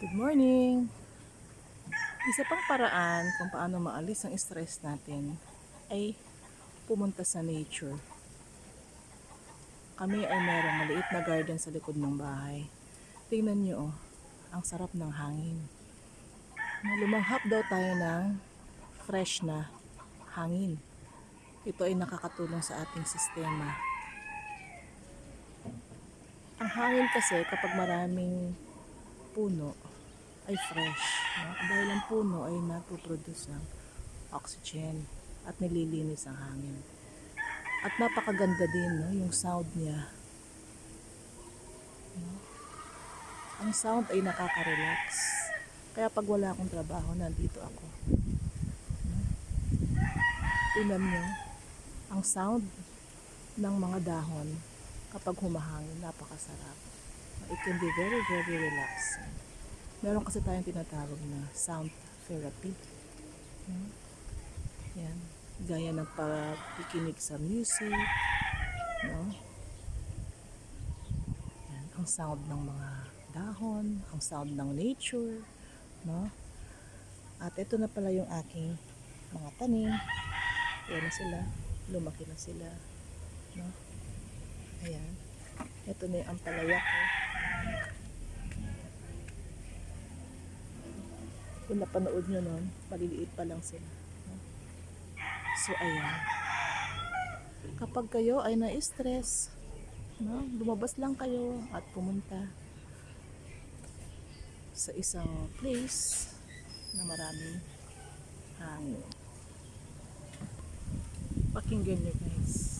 Good morning! Isa pang paraan kung paano maalis ang stress natin ay pumunta sa nature. Kami ay merong maliit na garden sa likod ng bahay. Tingnan nyo, oh, ang sarap ng hangin. Lumanghap daw tayo ng fresh na hangin. Ito ay nakakatulong sa ating sistema. Ang hangin kasi kapag maraming puno ay fresh. No? Dahil ang puno ay napoproduce ng oxygen at nililinis ang hangin. At napakaganda din no? yung sound niya. No? Ang sound ay nakaka-relax. Kaya pag wala akong trabaho, nandito ako. No? Tingnan nyo, ang sound ng mga dahon kapag humahangin, napakasarap. It can be very, very relaxing. Meron kasi tayong tinatawag na sound therapy. Hmm? Yan. Gaya ng pagkikinig sa music. No? Yan. Ang sound ng mga dahon, ang sound ng nature. No? At ito na pala yung aking mga tanim. Yan na sila. Lumaki na sila. No? Ayan. Ito na yung ampalaya ko. Kung napanood nyo nun, maliliit pa lang sila. So, ayan. Kapag kayo ay na-stress, no, lumabas lang kayo at pumunta sa isang place na maraming hangin. Pakinggan nyo guys.